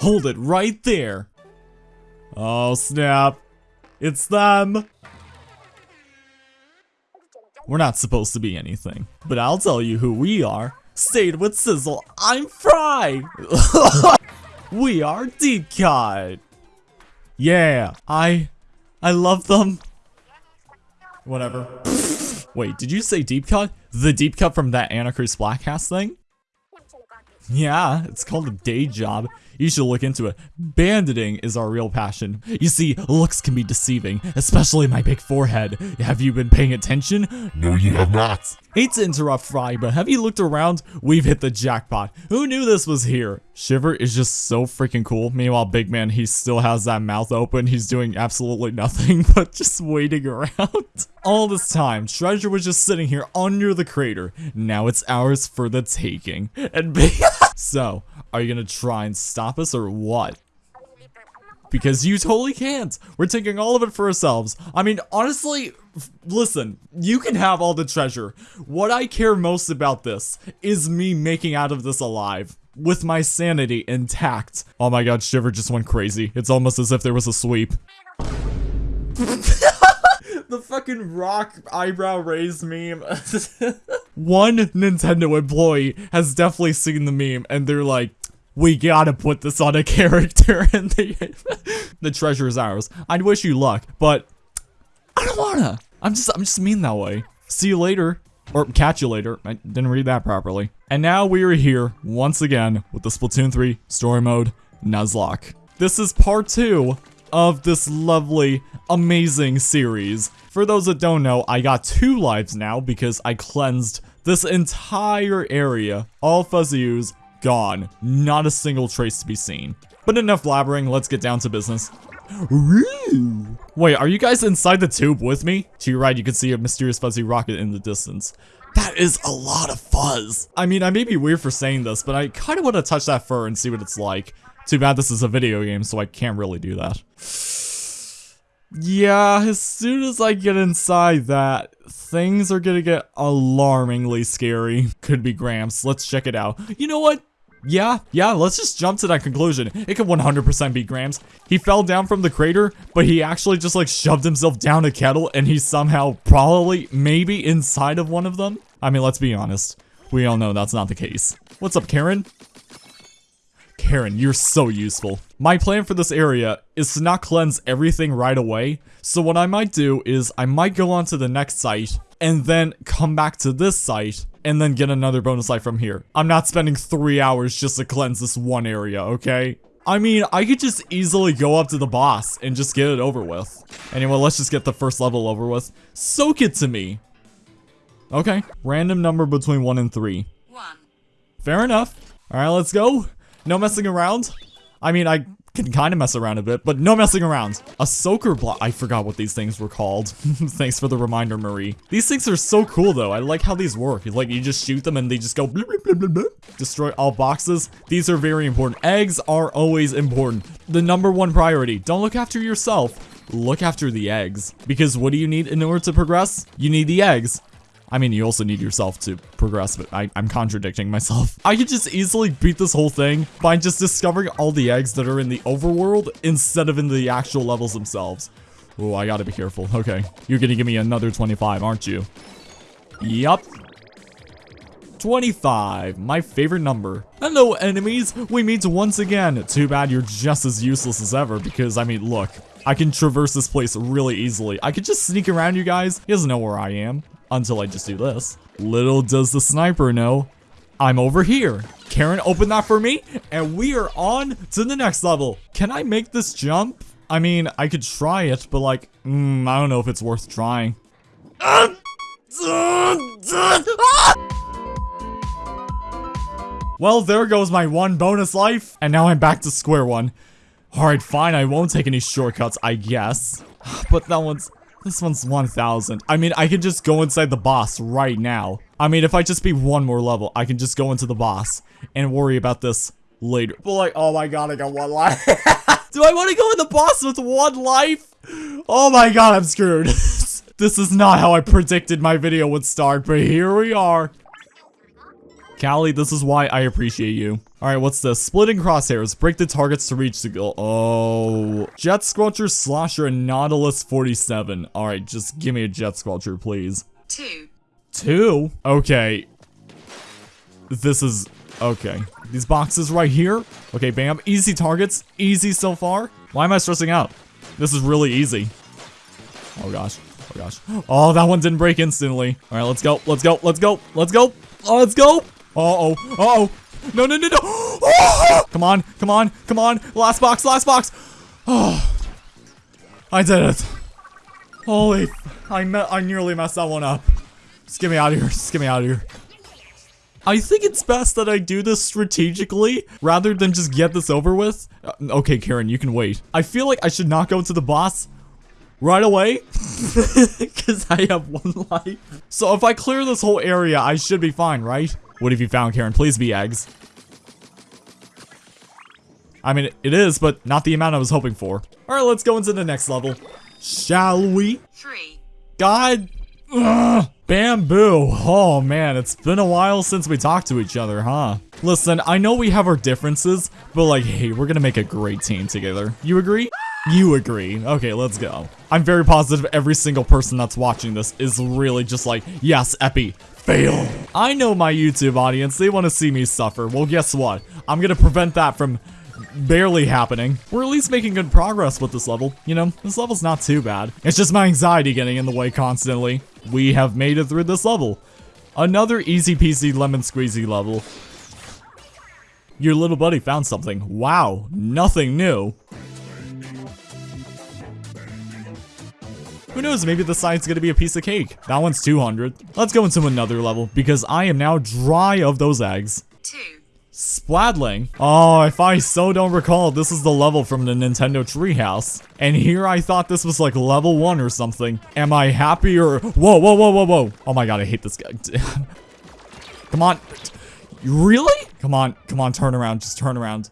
Hold it right there. Oh, snap. It's them. We're not supposed to be anything, but I'll tell you who we are. Stayed with Sizzle, I'm Frye! we are Deep Cut! Yeah, I... I love them. Whatever. Wait, did you say Deep Cut? The Deep Cut from that Anarchy Splatcast thing? Yeah, it's called a day job. You should look into it. Banditing is our real passion. You see, looks can be deceiving, especially my big forehead. Have you been paying attention? No, you have not. Hate to interrupt Frye, but have you looked around? We've hit the jackpot. Who knew this was here? Shiver is just so freaking cool. Meanwhile, Big Man, he still has that mouth open. He's doing absolutely nothing but just waiting around. All this time, Treasure was just sitting here under the crater. Now it's ours for the taking. And So, are you gonna try and stop us or what? Because you totally can't. We're taking all of it for ourselves. I mean, honestly, listen, you can have all the treasure. What I care most about this is me making out of this alive. With my sanity intact. Oh my god, Shiver just went crazy. It's almost as if there was a sweep. the fucking rock eyebrow raised meme. One Nintendo employee has definitely seen the meme and they're like, we gotta put this on a character and the, the treasure is ours. I'd wish you luck, but I don't wanna. I'm just, I'm just mean that way. See you later. Or catch you later. I didn't read that properly. And now we are here once again with the Splatoon 3 story mode Nuzlocke. This is part two of this lovely, amazing series. For those that don't know, I got two lives now because I cleansed this entire area. All Fuzzy Ooze gone. Not a single trace to be seen. But enough blabbering, let's get down to business. Wait, are you guys inside the tube with me? To your right, you can see a mysterious fuzzy rocket in the distance. That is a lot of fuzz. I mean, I may be weird for saying this, but I kind of want to touch that fur and see what it's like. Too bad this is a video game, so I can't really do that. Yeah, as soon as I get inside that, things are gonna get alarmingly scary. Could be Gramps. Let's check it out. You know what? Yeah, yeah, let's just jump to that conclusion. It could 100% be Gramps. He fell down from the crater, but he actually just like shoved himself down a kettle and he's somehow probably, maybe inside of one of them. I mean, let's be honest. We all know that's not the case. What's up, Karen? Karen, you're so useful. My plan for this area is to not cleanse everything right away. So what I might do is I might go on to the next site and then come back to this site and then get another bonus life from here. I'm not spending three hours just to cleanse this one area, okay? I mean, I could just easily go up to the boss and just get it over with. Anyway, let's just get the first level over with. Soak it to me. Okay, random number between 1 and 3. 1. Fair enough. Alright, let's go. No messing around. I mean, I can kind of mess around a bit, but no messing around. A soaker block. I forgot what these things were called. Thanks for the reminder, Marie. These things are so cool, though. I like how these work. Like, you just shoot them and they just go blah, blah, blah, Destroy all boxes. These are very important. Eggs are always important. The number one priority. Don't look after yourself. Look after the eggs. Because what do you need in order to progress? You need the eggs. I mean, you also need yourself to progress, but I, am contradicting myself. I could just easily beat this whole thing by just discovering all the eggs that are in the overworld instead of in the actual levels themselves. Oh, I gotta be careful. Okay, you're gonna give me another 25, aren't you? Yup. 25, my favorite number. Hello, enemies. We meet once again. Too bad you're just as useless as ever because, I mean, look. I can traverse this place really easily. I could just sneak around you guys. He doesn't know where I am until I just do this. Little does the sniper know, I'm over here. Karen opened that for me, and we are on to the next level. Can I make this jump? I mean, I could try it, but like, mm, I don't know if it's worth trying. Well, there goes my one bonus life, and now I'm back to square one. Alright, fine, I won't take any shortcuts, I guess. But that one's this one's 1,000. I mean, I can just go inside the boss right now. I mean, if I just be one more level, I can just go into the boss and worry about this later. But like, oh my god, I got one life. Do I want to go in the boss with one life? Oh my god, I'm screwed. this is not how I predicted my video would start, but here we are. Callie, this is why I appreciate you. Alright, what's this? Splitting crosshairs. Break the targets to reach the goal. Oh. Jet Squelcher, Slosher, and Nautilus 47. Alright, just give me a Jet Squelcher, please. Two. Two? Okay. This is... Okay. These boxes right here. Okay, bam. Easy targets. Easy so far. Why am I stressing out? This is really easy. Oh gosh. Oh gosh. Oh, that one didn't break instantly. All right, let's go. Let's go. Let's go. Let's go. Oh, let's go. Uh-oh. Uh-oh. No, no, no, no. Oh! Come on. Come on. Come on. Last box. Last box. Oh. I did it. Holy. I, me I nearly messed that one up. Just get me out of here. Just get me out of here. I think it's best that I do this strategically rather than just get this over with. Uh, okay, Karen, you can wait. I feel like I should not go to the boss right away because I have one life. So if I clear this whole area, I should be fine, right? What have you found, Karen? Please be eggs. I mean, it is, but not the amount I was hoping for. All right, let's go into the next level. Shall we? Three. God. Ugh. Bamboo. Oh man, it's been a while since we talked to each other, huh? Listen, I know we have our differences, but like, hey, we're gonna make a great team together. You agree? You agree. Okay, let's go. I'm very positive every single person that's watching this is really just like, yes, Epi, fail. I know my YouTube audience, they want to see me suffer. Well, guess what? I'm gonna prevent that from barely happening. We're at least making good progress with this level. You know, this level's not too bad. It's just my anxiety getting in the way constantly. We have made it through this level. Another easy peasy lemon squeezy level. Your little buddy found something. Wow, nothing new. Who knows, maybe the side's gonna be a piece of cake. That one's 200. Let's go into another level, because I am now dry of those eggs. Two. Splatling? Oh, if I so don't recall, this is the level from the Nintendo Treehouse. And here I thought this was like level 1 or something. Am I happy or- Whoa, whoa, whoa, whoa, whoa. Oh my god, I hate this guy. come on. Really? Come on, come on, turn around, just turn around.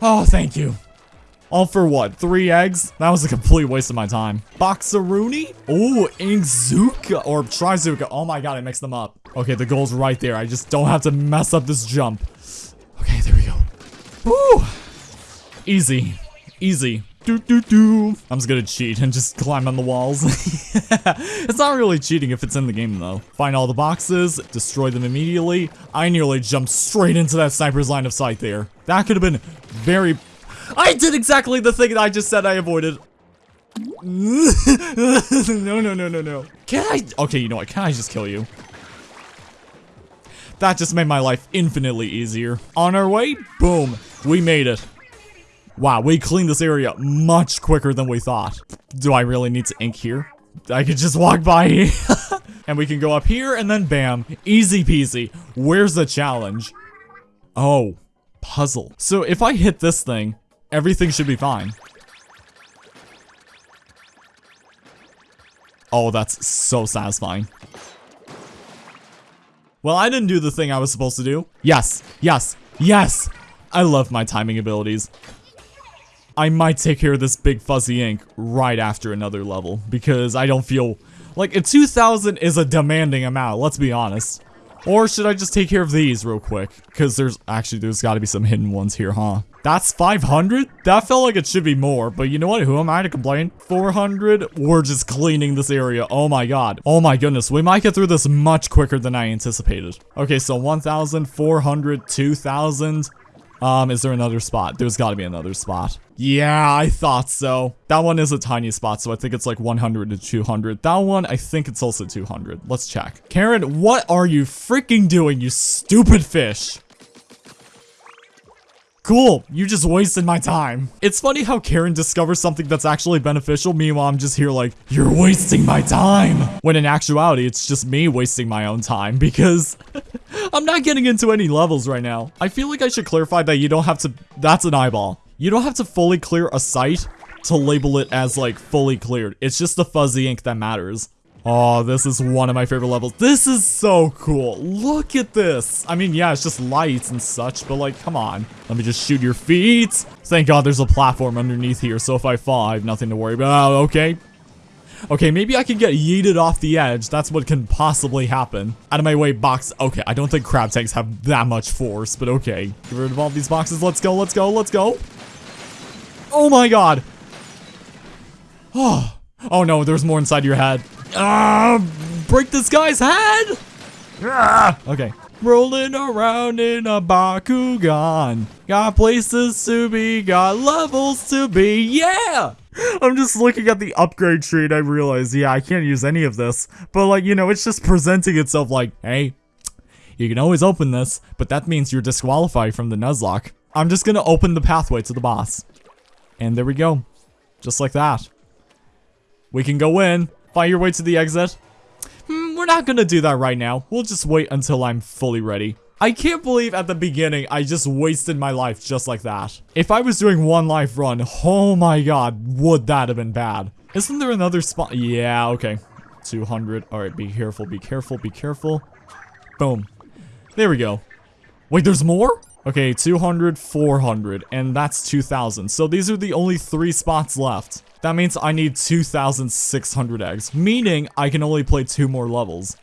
Oh, thank you. All for what? Three eggs? That was a complete waste of my time. Boxeroonie? Oh, Inkzuka or Trizuka. Oh my god, I mixed them up. Okay, the goal's right there. I just don't have to mess up this jump. Okay, there we go. Woo! Easy. Easy. Do do do. I'm just gonna cheat and just climb on the walls. it's not really cheating if it's in the game though. Find all the boxes, destroy them immediately. I nearly jumped straight into that sniper's line of sight there. That could have been very I did exactly the thing that I just said I avoided. no, no, no, no, no. Can I? Okay, you know what? Can I just kill you? That just made my life infinitely easier. On our way, boom, we made it. Wow, we cleaned this area much quicker than we thought. Do I really need to ink here? I could just walk by here. and we can go up here and then bam, easy peasy. Where's the challenge? Oh, puzzle. So if I hit this thing, everything should be fine. Oh, that's so satisfying. Well, I didn't do the thing I was supposed to do. Yes, yes, yes! I love my timing abilities. I might take care of this big fuzzy ink right after another level, because I don't feel... Like, a 2,000 is a demanding amount, let's be honest. Or should I just take care of these real quick? Because there's, actually, there's gotta be some hidden ones here, huh? That's 500? That felt like it should be more, but you know what? Who am I to complain? 400? We're just cleaning this area. Oh my god. Oh my goodness. We might get through this much quicker than I anticipated. Okay, so 1,400, 2,000. Um, is there another spot? There's gotta be another spot. Yeah, I thought so. That one is a tiny spot, so I think it's like 100 to 200. That one, I think it's also 200. Let's check. Karen, what are you freaking doing, you stupid fish? Cool, you just wasted my time. It's funny how Karen discovers something that's actually beneficial, meanwhile I'm just here like, you're wasting my time. When in actuality, it's just me wasting my own time because I'm not getting into any levels right now. I feel like I should clarify that you don't have to, that's an eyeball. You don't have to fully clear a site to label it as like fully cleared. It's just the fuzzy ink that matters. Oh, this is one of my favorite levels. This is so cool. Look at this. I mean, yeah, it's just lights and such, but like, come on. Let me just shoot your feet. Thank God there's a platform underneath here, so if I fall, I have nothing to worry about. Okay. Okay, maybe I can get yeeted off the edge. That's what can possibly happen. Out of my way, box. Okay, I don't think crab tanks have that much force, but okay. Get rid of all these boxes. Let's go, let's go, let's go. Oh my god. Oh, oh no, there's more inside your head. Ah, break this guy's head. Ah, okay. Rolling around in a Bakugan. Got places to be, got levels to be, yeah! I'm just looking at the upgrade tree and I realize, yeah, I can't use any of this. But like, you know, it's just presenting itself like, hey, you can always open this, but that means you're disqualified from the Nuzlocke. I'm just gonna open the pathway to the boss. And there we go. Just like that. We can go in, find your way to the exit, Hmm, we're not gonna do that right now. We'll just wait until I'm fully ready. I can't believe at the beginning I just wasted my life just like that. If I was doing one life run, oh my god, would that have been bad. Isn't there another spot? Yeah, okay. 200. Alright, be careful, be careful, be careful. Boom. There we go. Wait, there's more? Okay, 200, 400, and that's 2,000. So these are the only three spots left. That means I need 2,600 eggs, meaning I can only play two more levels.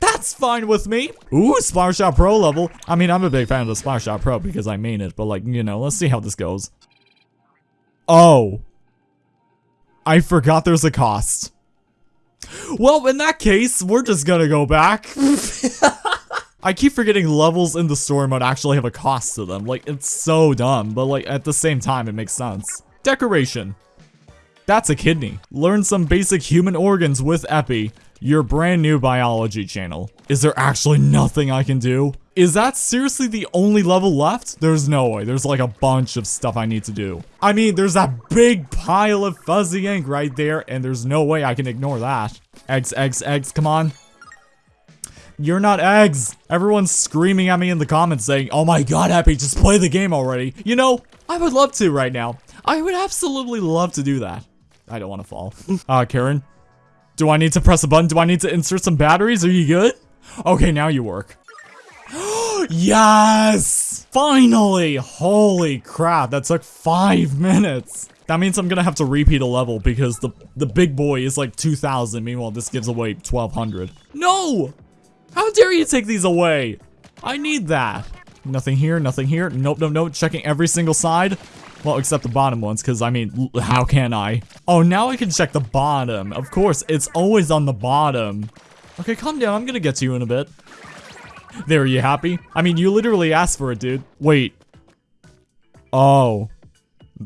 That's fine with me. Ooh, Splattershot Pro level. I mean, I'm a big fan of the Splattershot Pro because I mean it, but like, you know, let's see how this goes. Oh. I forgot there's a cost. Well, in that case, we're just gonna go back. I keep forgetting levels in the story mode actually have a cost to them. Like, it's so dumb, but like, at the same time, it makes sense. Decoration. That's a kidney. Learn some basic human organs with Epi, your brand new biology channel. Is there actually nothing I can do? Is that seriously the only level left? There's no way. There's like a bunch of stuff I need to do. I mean, there's that big pile of fuzzy ink right there, and there's no way I can ignore that. Eggs, eggs, eggs, come on. You're not eggs. Everyone's screaming at me in the comments saying, oh my god, Happy, just play the game already. You know, I would love to right now. I would absolutely love to do that. I don't want to fall. uh, Karen? Do I need to press a button? Do I need to insert some batteries? Are you good? Okay, now you work. yes! Finally! Holy crap, that took five minutes. That means I'm gonna have to repeat a level because the, the big boy is like 2,000. Meanwhile, this gives away 1,200. No! How dare you take these away? I need that. Nothing here, nothing here. Nope, nope, nope. Checking every single side. Well, except the bottom ones, because, I mean, how can I? Oh, now I can check the bottom. Of course, it's always on the bottom. Okay, calm down. I'm gonna get to you in a bit. There, you happy? I mean, you literally asked for it, dude. Wait. Oh.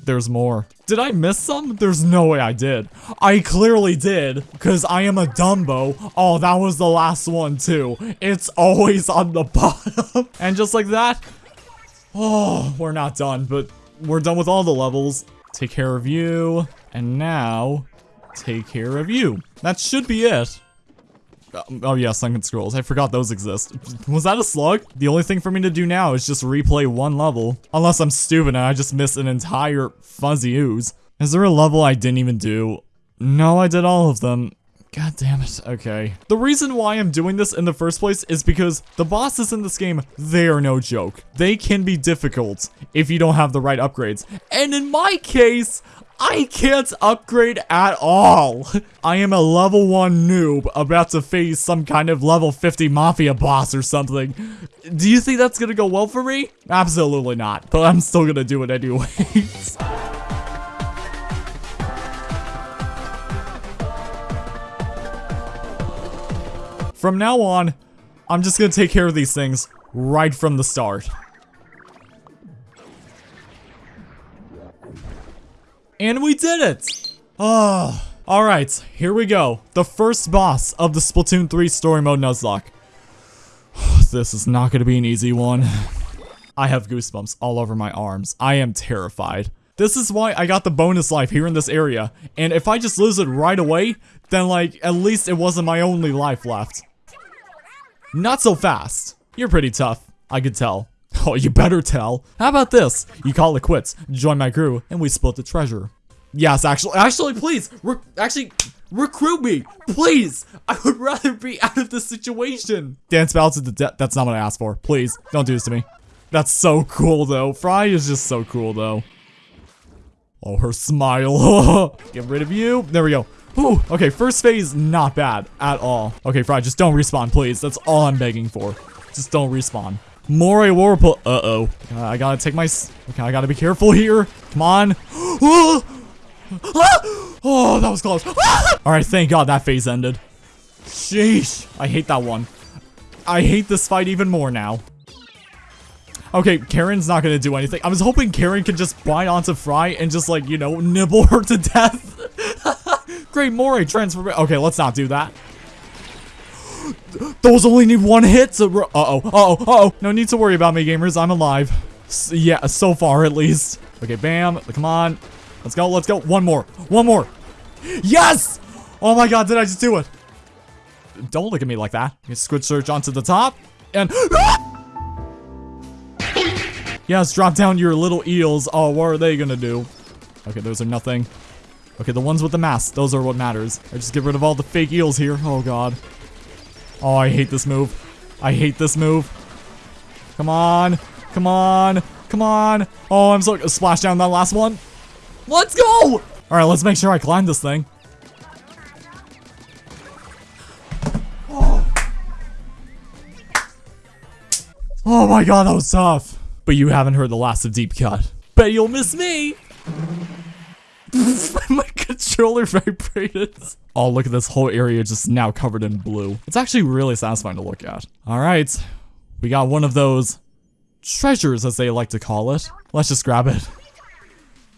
There's more. Did I miss some? There's no way I did. I clearly did, because I am a Dumbo. Oh, that was the last one, too. It's always on the bottom. and just like that, oh, we're not done, but we're done with all the levels. Take care of you. And now, take care of you. That should be it. Um, oh yeah, Sunken Scrolls. I forgot those exist. Was that a slug? The only thing for me to do now is just replay one level. Unless I'm stupid and I just missed an entire fuzzy ooze. Is there a level I didn't even do? No, I did all of them. God damn it. Okay. The reason why I'm doing this in the first place is because the bosses in this game, they are no joke. They can be difficult if you don't have the right upgrades. And in my case, I can't upgrade at all. I am a level 1 noob about to face some kind of level 50 mafia boss or something. Do you think that's gonna go well for me? Absolutely not, but I'm still gonna do it anyways. From now on, I'm just gonna take care of these things right from the start. And we did it! Oh, alright, here we go. The first boss of the Splatoon 3 Story Mode Nuzlocke. this is not gonna be an easy one. I have goosebumps all over my arms. I am terrified. This is why I got the bonus life here in this area. And if I just lose it right away, then like, at least it wasn't my only life left. Not so fast. You're pretty tough. I could tell. Oh, you better tell. How about this? You call it quits, join my crew, and we split the treasure. Yes, actually, actually, please, re actually, recruit me, please. I would rather be out of this situation. Dance battle to the death. That's not what I asked for. Please, don't do this to me. That's so cool, though. Frye is just so cool, though. Oh, her smile. Get rid of you. There we go. Ooh, okay, first phase, not bad at all. Okay, Frye, just don't respawn, please. That's all I'm begging for. Just don't respawn. Moray Whirlpool. Uh-oh. Uh, I gotta take my... Okay, I gotta be careful here. Come on. oh, that was close. all right, thank God that phase ended. Sheesh. I hate that one. I hate this fight even more now. Okay, Karen's not gonna do anything. I was hoping Karen could just bite onto Frye and just like, you know, nibble her to death. Great Moray transfer. Okay, let's not do that. Those only need one hit to Uh-oh, uh-oh, uh-oh. No need to worry about me, gamers. I'm alive. S yeah, so far at least. Okay, bam. Come on. Let's go, let's go. One more. One more. Yes! Oh my god, did I just do it? Don't look at me like that. Squid search onto the top. And... Ah! Yes, drop down your little eels. Oh, what are they gonna do? Okay, those are nothing. Okay, the ones with the mask. Those are what matters. I just get rid of all the fake eels here. Oh god. Oh, I hate this move. I hate this move. Come on. Come on. Come on. Oh, I'm so- Splash down that last one. Let's go! Alright, let's make sure I climb this thing. Oh. oh my god, that was tough. But you haven't heard the last of Deep Cut. Bet you'll miss me! my controller vibrated. Oh, look at this whole area just now covered in blue. It's actually really satisfying to look at. All right, we got one of those treasures, as they like to call it. Let's just grab it.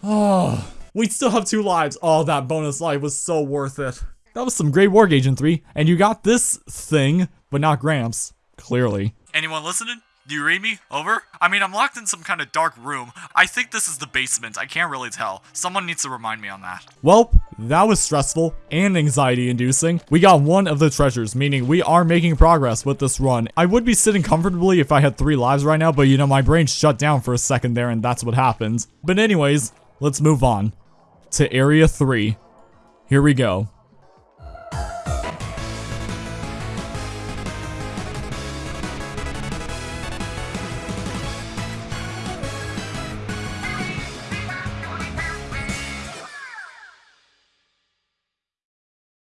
Oh, we still have two lives. Oh, that bonus life was so worth it. That was some great Warg Agent 3, and you got this thing, but not Gramps, clearly. Anyone listening? Do you read me? Over? I mean, I'm locked in some kind of dark room. I think this is the basement. I can't really tell. Someone needs to remind me on that. Well, that was stressful and anxiety inducing. We got one of the treasures, meaning we are making progress with this run. I would be sitting comfortably if I had three lives right now, but you know, my brain shut down for a second there and that's what happens. But anyways, let's move on to area three. Here we go.